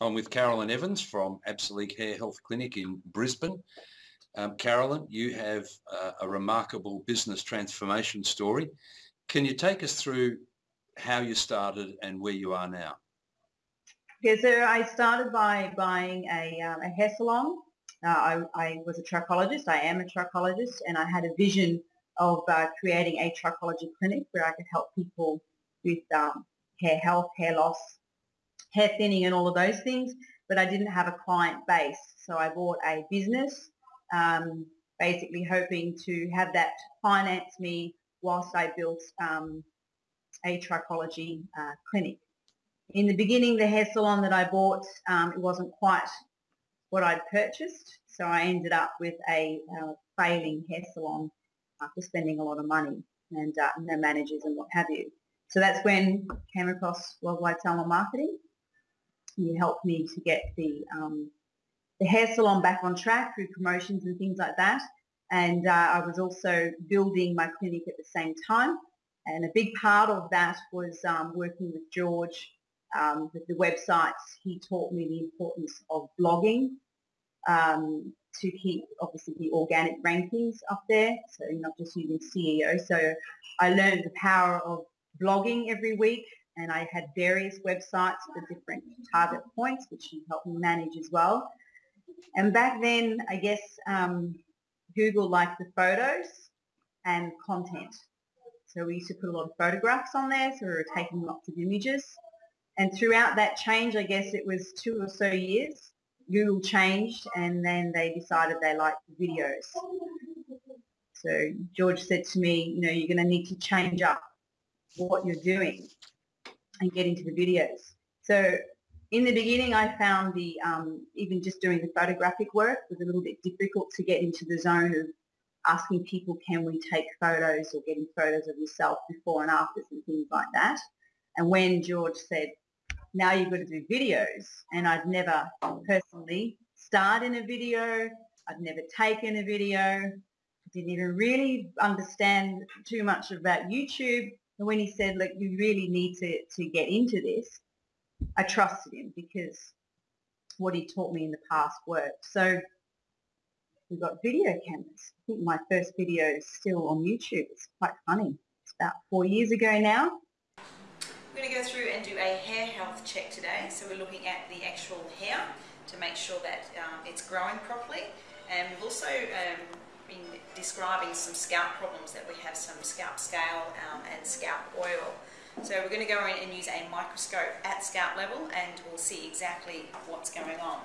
I'm with Carolyn Evans from Absolute Hair Health Clinic in Brisbane. Um, Carolyn, you have uh, a remarkable business transformation story. Can you take us through how you started and where you are now? Yeah, so I started by buying a, um, a hair salon. Uh, I, I, was a trichologist. I am a trichologist, and I had a vision of uh, creating a trichology clinic where I could help people with um, hair health, hair loss, hair thinning and all of those things, but I didn't have a client base. So I bought a business, um, basically hoping to have that finance me whilst I built um, a trichology uh, clinic. In the beginning, the hair salon that I bought, um, it wasn't quite what I'd purchased, so I ended up with a uh, failing hair salon after spending a lot of money and uh, no managers and what have you. So that's when I came across Worldwide Salon Marketing he helped me to get the um, the hair salon back on track through promotions and things like that. And uh, I was also building my clinic at the same time. And a big part of that was um, working with George um, with the websites. He taught me the importance of blogging um, to keep obviously the organic rankings up there, so not just using SEO. So I learned the power of blogging every week and I had various websites for different target points, which he helped me manage as well. And back then, I guess um, Google liked the photos and content. So we used to put a lot of photographs on there, so we were taking lots of images. And throughout that change, I guess it was two or so years, Google changed and then they decided they liked the videos. So George said to me, you know, you're going to need to change up what you're doing and get into the videos. So in the beginning, I found the um, even just doing the photographic work was a little bit difficult to get into the zone of asking people, can we take photos or getting photos of yourself before and afters and things like that. And when George said, now you've got to do videos, and I'd never personally starred in a video, I'd never taken a video, didn't even really understand too much about YouTube, and when he said, look, you really need to, to get into this, I trusted him because what he taught me in the past worked. So we've got video cameras. I think my first video is still on YouTube. It's quite funny. It's about four years ago now. We're going to go through and do a hair health check today. So we're looking at the actual hair to make sure that um, it's growing properly. And we've also um, been describing some scalp problems that we have some scalp scale um, and scalp oil. So we're going to go in and use a microscope at scalp level and we'll see exactly what's going on.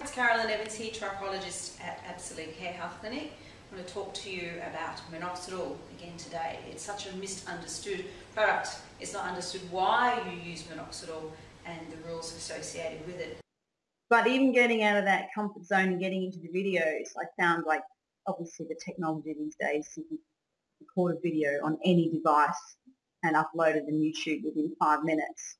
It's Carolyn Evans here, trichologist at Absolute Hair Health Clinic. I'm going to talk to you about minoxidil again today. It's such a misunderstood product. It's not understood why you use minoxidil and the rules associated with it. But even getting out of that comfort zone and getting into the videos, I found like obviously the technology these days, you can record a video on any device and upload it on YouTube within five minutes.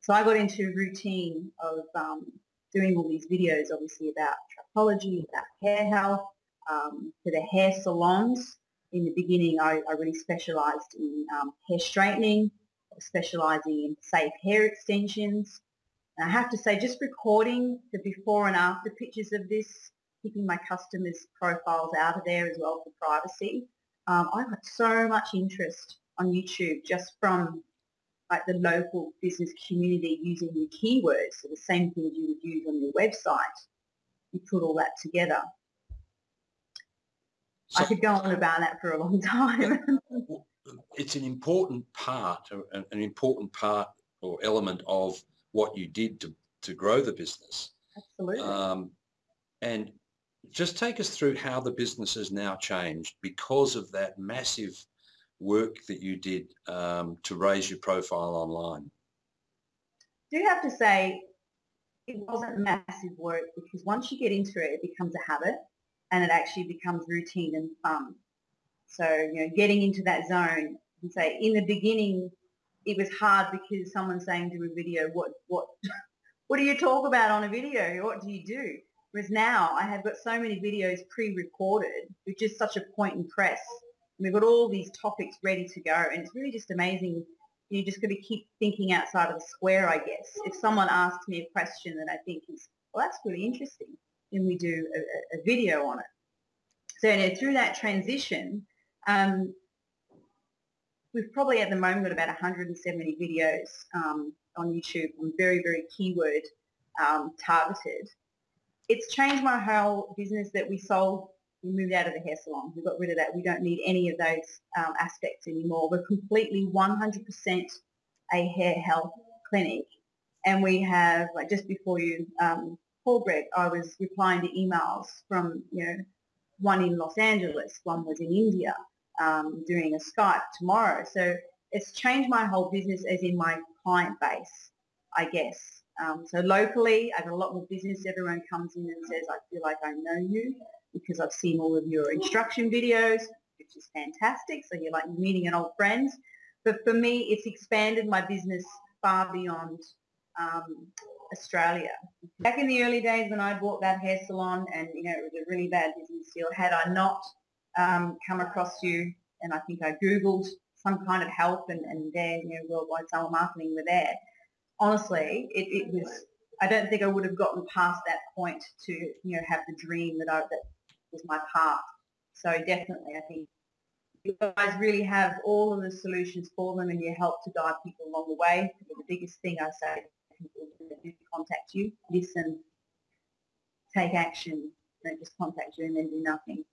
So I got into a routine of um, doing all these videos, obviously about trichology, about hair health, um, for the hair salons. In the beginning, I, I really specialised in um, hair straightening, specialising in safe hair extensions. And I have to say, just recording the before and after pictures of this keeping my customers' profiles out of there as well for privacy. Um, I got so much interest on YouTube just from like the local business community using the keywords, so the same things you would use on your website. You put all that together. So, I could go on about that for a long time. it's an important part, an important part or element of what you did to, to grow the business. Absolutely. Um, and just take us through how the business has now changed because of that massive work that you did um, to raise your profile online. I do have to say it wasn't massive work because once you get into it, it becomes a habit and it actually becomes routine and fun. So, you know, getting into that zone and say in the beginning, it was hard because someone's saying to a video, what, what, what do you talk about on a video? What do you do? Whereas now I have got so many videos pre-recorded with just such a point and press. And we've got all these topics ready to go and it's really just amazing You're just got to keep thinking outside of the square, I guess. If someone asks me a question that I think is, well, that's really interesting, then we do a, a video on it. So you know, through that transition, um, we've probably at the moment got about 170 videos um, on YouTube on very, very keyword um, targeted. It's changed my whole business that we sold we moved out of the hair salon. We got rid of that. We don't need any of those um, aspects anymore. We're completely 100% a hair health clinic. And we have, like just before you um, called Greg, I was replying to emails from, you know, one in Los Angeles, one was in India, um, doing a Skype tomorrow. So it's changed my whole business as in my client base, I guess. Um, so locally, I have got a lot more business. Everyone comes in and says, I feel like I know you because I've seen all of your instruction videos, which is fantastic. So you're like meeting an old friend. But for me, it's expanded my business far beyond um, Australia. Back in the early days when I bought that hair salon and, you know, it was a really bad business deal, had I not um, come across you and I think I Googled some kind of help and, and there, you know, worldwide telemarketing were there. Honestly, it, it was, I don't think I would have gotten past that point to, you know, have the dream that I, that was my path. So definitely, I think you guys really have all of the solutions for them and you help to guide people along the way. The biggest thing I say to people is contact you, listen, take action, don't just contact you and then do nothing.